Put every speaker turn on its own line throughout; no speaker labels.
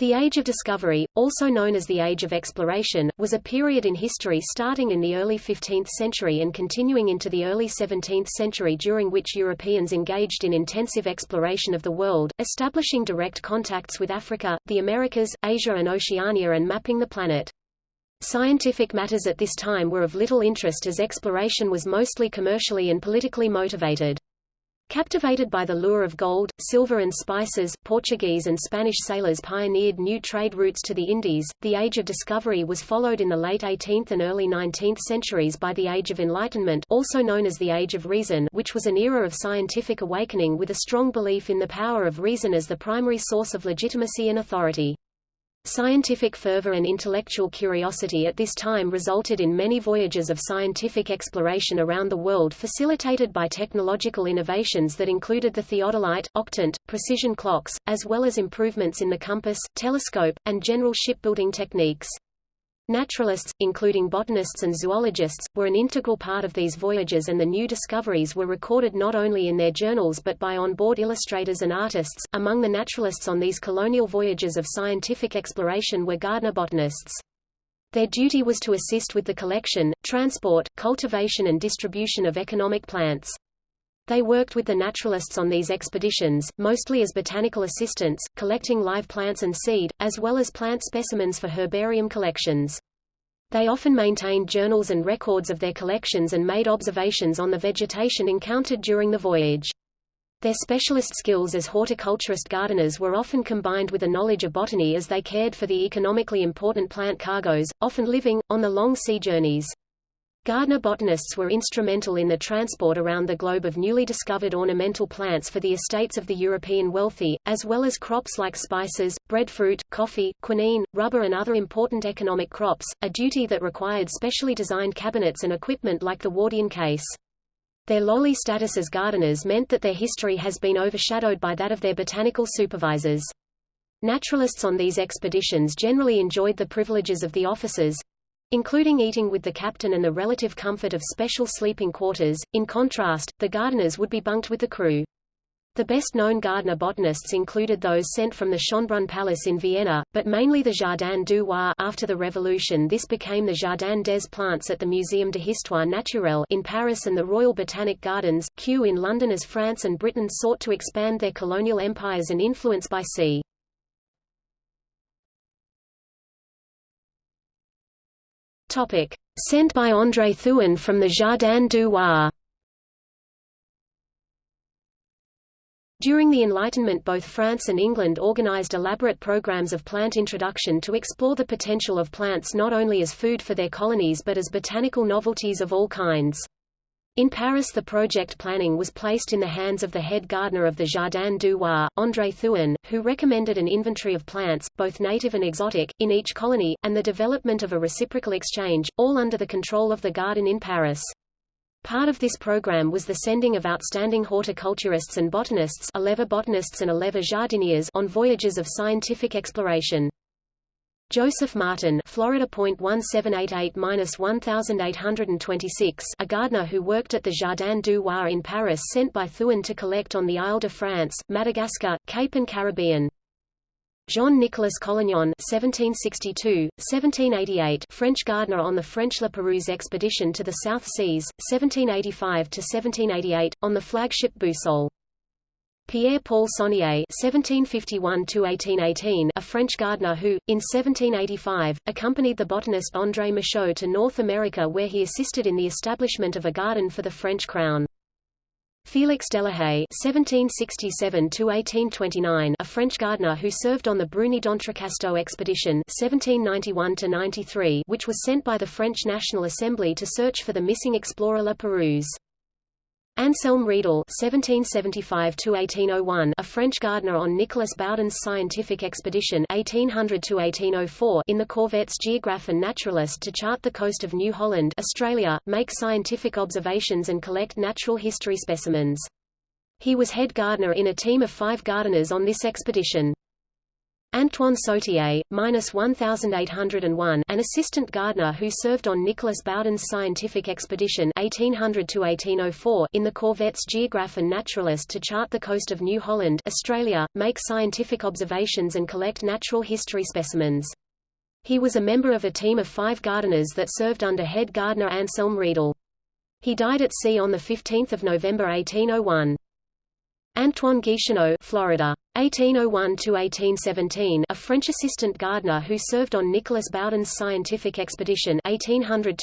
The Age of Discovery, also known as the Age of Exploration, was a period in history starting in the early 15th century and continuing into the early 17th century during which Europeans engaged in intensive exploration of the world, establishing direct contacts with Africa, the Americas, Asia and Oceania and mapping the planet. Scientific matters at this time were of little interest as exploration was mostly commercially and politically motivated. Captivated by the lure of gold, silver and spices, Portuguese and Spanish sailors pioneered new trade routes to the Indies. The Age of Discovery was followed in the late 18th and early 19th centuries by the Age of Enlightenment, also known as the Age of Reason, which was an era of scientific awakening with a strong belief in the power of reason as the primary source of legitimacy and authority. Scientific fervor and intellectual curiosity at this time resulted in many voyages of scientific exploration around the world facilitated by technological innovations that included the theodolite, octant, precision clocks, as well as improvements in the compass, telescope, and general shipbuilding techniques. Naturalists, including botanists and zoologists, were an integral part of these voyages and the new discoveries were recorded not only in their journals but by on-board illustrators and artists. Among the naturalists on these colonial voyages of scientific exploration were gardener botanists. Their duty was to assist with the collection, transport, cultivation and distribution of economic plants. They worked with the naturalists on these expeditions, mostly as botanical assistants, collecting live plants and seed, as well as plant specimens for herbarium collections. They often maintained journals and records of their collections and made observations on the vegetation encountered during the voyage. Their specialist skills as horticulturist gardeners were often combined with a knowledge of botany as they cared for the economically important plant cargoes, often living, on the long sea journeys. Gardener botanists were instrumental in the transport around the globe of newly discovered ornamental plants for the estates of the European wealthy, as well as crops like spices, breadfruit, coffee, quinine, rubber and other important economic crops, a duty that required specially designed cabinets and equipment like the Wardian case. Their lowly status as gardeners meant that their history has been overshadowed by that of their botanical supervisors. Naturalists on these expeditions generally enjoyed the privileges of the officers, including eating with the captain and the relative comfort of special sleeping quarters. In contrast, the gardeners would be bunked with the crew. The best-known gardener botanists included those sent from the Schönbrunn Palace in Vienna, but mainly the Jardin du Roi after the Revolution this became the Jardin des Plantes at the Muséum d'Histoire Naturelle in Paris and the Royal Botanic Gardens, Kew in London as France and Britain sought to expand their colonial empires and influence by sea. Topic. Sent by André Thouin from the Jardin du Roi During the Enlightenment both France and England organized elaborate programs of plant introduction to explore the potential of plants not only as food for their colonies but as botanical novelties of all kinds. In Paris the project planning was placed in the hands of the head gardener of the Jardin du Roi, André Thouin, who recommended an inventory of plants, both native and exotic, in each colony, and the development of a reciprocal exchange, all under the control of the garden in Paris. Part of this program was the sending of outstanding horticulturists and botanists 11 botanists and 11 jardiniers on voyages of scientific exploration. Joseph Martin Florida .1788-1826 a gardener who worked at the Jardin du Roi in Paris sent by Thouin to collect on the Isle de France, Madagascar, Cape and Caribbean. Jean-Nicolas Collignon (1762–1788), French gardener on the French La Perouse expedition to the South Seas, 1785–1788, on the flagship Boussole. Pierre-Paul Saunier (1751–1818), a French gardener who, in 1785, accompanied the botanist André Michaux to North America, where he assisted in the establishment of a garden for the French crown. Félix Delahaye (1767–1829), a French gardener who served on the Bruni d'Entrecasteaux expedition (1791–93), which was sent by the French National Assembly to search for the missing explorer La Perouse. Anselme Riedel (1775–1801), a French gardener on Nicolas Baudin's scientific expedition (1800–1804) in the corvettes Geographe and Naturalist to chart the coast of New Holland, Australia, make scientific observations and collect natural history specimens. He was head gardener in a team of five gardeners on this expedition. Antoine Sautier, minus 1801, an assistant gardener who served on Nicolas Baudin's scientific expedition 1800 in the corvettes Geographe and Naturalist to chart the coast of New Holland, Australia, make scientific observations and collect natural history specimens. He was a member of a team of five gardeners that served under head gardener Anselm Riedel. He died at sea on 15 November 1801. Antoine Guicheneau, Florida. 1801–1817 a French assistant gardener who served on Nicolas Baudin's scientific expedition 1800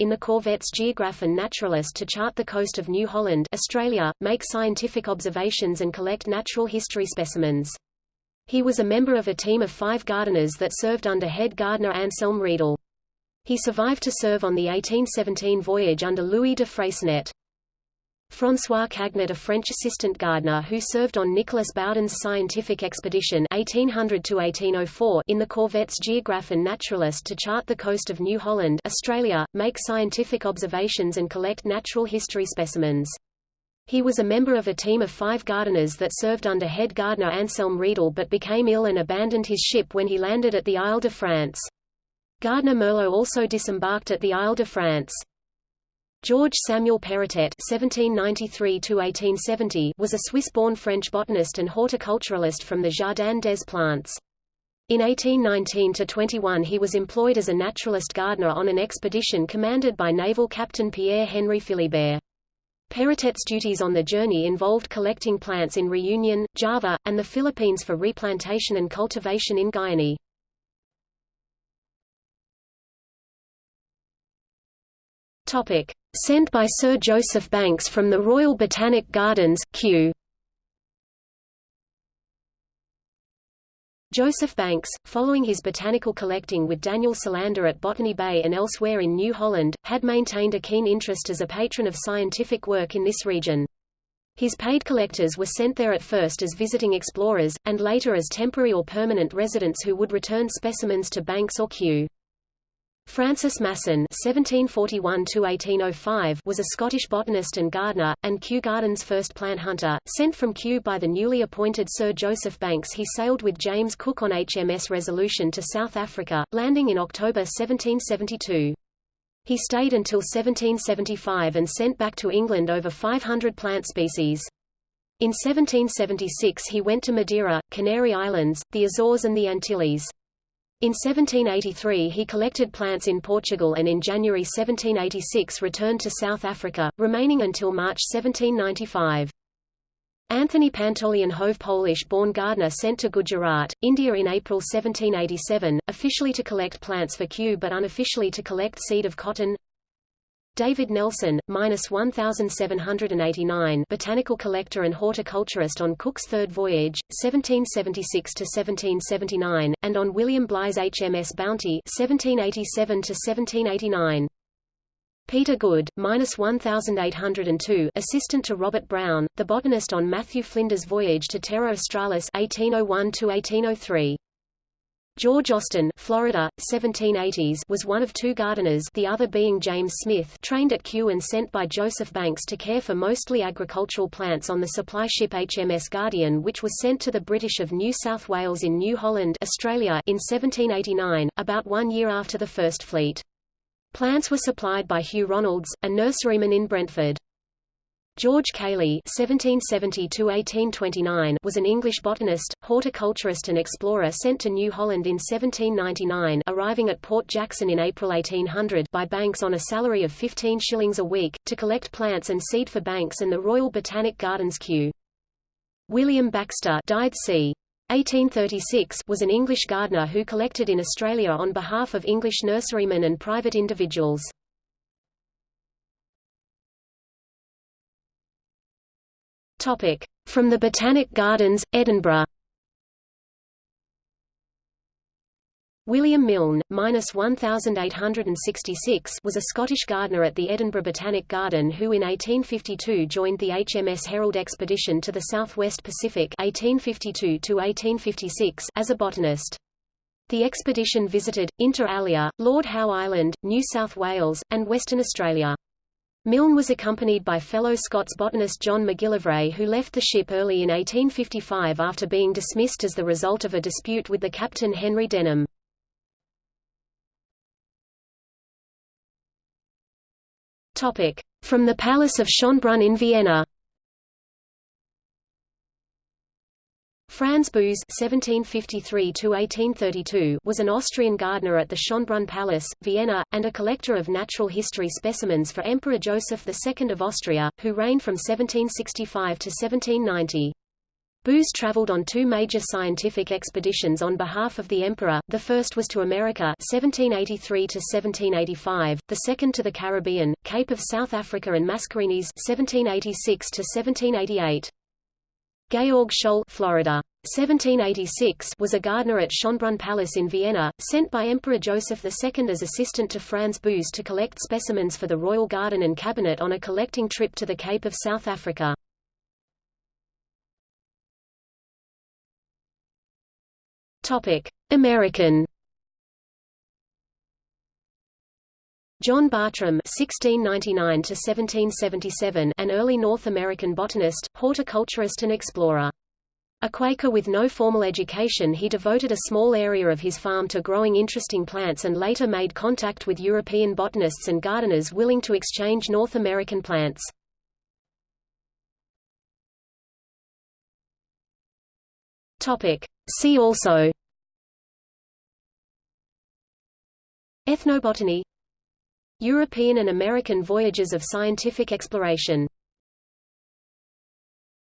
in the corvettes Geographe and Naturalist to chart the coast of New Holland Australia, make scientific observations and collect natural history specimens. He was a member of a team of five gardeners that served under head gardener Anselm Riedel. He survived to serve on the 1817 voyage under Louis de Freycinet. François Cagnet a French assistant gardener who served on Nicolas Baudin's scientific expedition 1800 in the corvettes Geographe and Naturalist to chart the coast of New Holland Australia, make scientific observations and collect natural history specimens. He was a member of a team of five gardeners that served under head gardener Anselm Riedel but became ill and abandoned his ship when he landed at the Isle de France. Gardner Merlot also disembarked at the Isle de France. George Samuel Perrotet (1793–1870) was a Swiss-born French botanist and horticulturalist from the Jardin des Plantes. In 1819–21 he was employed as a naturalist gardener on an expedition commanded by naval captain Pierre-Henri Philibert. Perrotet's duties on the journey involved collecting plants in Reunion, Java, and the Philippines for replantation and cultivation in Guiana. Topic: Sent by Sir Joseph Banks from the Royal Botanic Gardens, Kew. Joseph Banks, following his botanical collecting with Daniel Solander at Botany Bay and elsewhere in New Holland, had maintained a keen interest as a patron of scientific work in this region. His paid collectors were sent there at first as visiting explorers, and later as temporary or permanent residents who would return specimens to Banks or Kew. Francis Masson (1741–1805) was a Scottish botanist and gardener, and Kew Gardens' first plant hunter. Sent from Kew by the newly appointed Sir Joseph Banks, he sailed with James Cook on HMS Resolution to South Africa, landing in October 1772. He stayed until 1775 and sent back to England over 500 plant species. In 1776 he went to Madeira, Canary Islands, the Azores and the Antilles. In 1783 he collected plants in Portugal and in January 1786 returned to South Africa, remaining until March 1795. Anthony Pantaleon Hove Polish-born gardener sent to Gujarat, India in April 1787, officially to collect plants for Kew but unofficially to collect seed of cotton. David Nelson, minus 1789, botanical collector and horticulturist on Cook's third voyage, 1776 to 1779, and on William Bligh's HMS Bounty, 1787 to 1789. Peter Good, minus 1802, assistant to Robert Brown, the botanist on Matthew Flinders' voyage to Terra Australis, 1801 to 1803. George Austin Florida, 1780s was one of two gardeners the other being James Smith trained at Kew and sent by Joseph Banks to care for mostly agricultural plants on the supply ship HMS Guardian which was sent to the British of New South Wales in New Holland Australia in 1789, about one year after the First Fleet. Plants were supplied by Hugh Ronalds, a nurseryman in Brentford. George Caley (1770–1829) was an English botanist, horticulturist, and explorer sent to New Holland in 1799, arriving at Port Jackson in April 1800 by Banks on a salary of 15 shillings a week to collect plants and seed for Banks and the Royal Botanic Gardens Kew. William Baxter died c. 1836 was an English gardener who collected in Australia on behalf of English nurserymen and private individuals. Topic: From the Botanic Gardens, Edinburgh. William Milne, minus 1866, was a Scottish gardener at the Edinburgh Botanic Garden who in 1852 joined the HMS Herald expedition to the Southwest Pacific (1852 1856) as a botanist. The expedition visited, inter alia, Lord Howe Island, New South Wales, and Western Australia. Milne was accompanied by fellow Scots botanist John MacGillivray who left the ship early in 1855 after being dismissed as the result of a dispute with the captain Henry Denham. From the Palace of Schönbrunn in Vienna Franz Boos (1753–1832) was an Austrian gardener at the Schönbrunn Palace, Vienna, and a collector of natural history specimens for Emperor Joseph II of Austria, who reigned from 1765 to 1790. Boos traveled on two major scientific expeditions on behalf of the emperor, the first was to America 1783–1785, the second to the Caribbean, Cape of South Africa and Mascarenes 1786–1788. Georg Scholl Florida. 1786 was a gardener at Schönbrunn Palace in Vienna, sent by Emperor Joseph II as assistant to Franz Boos to collect specimens for the royal garden and cabinet on a collecting trip to the Cape of South Africa. American John Bartram (1699–1777), an early North American botanist, horticulturist, and explorer. A Quaker with no formal education he devoted a small area of his farm to growing interesting plants and later made contact with European botanists and gardeners willing to exchange North American plants. See also Ethnobotany European and American voyages of scientific exploration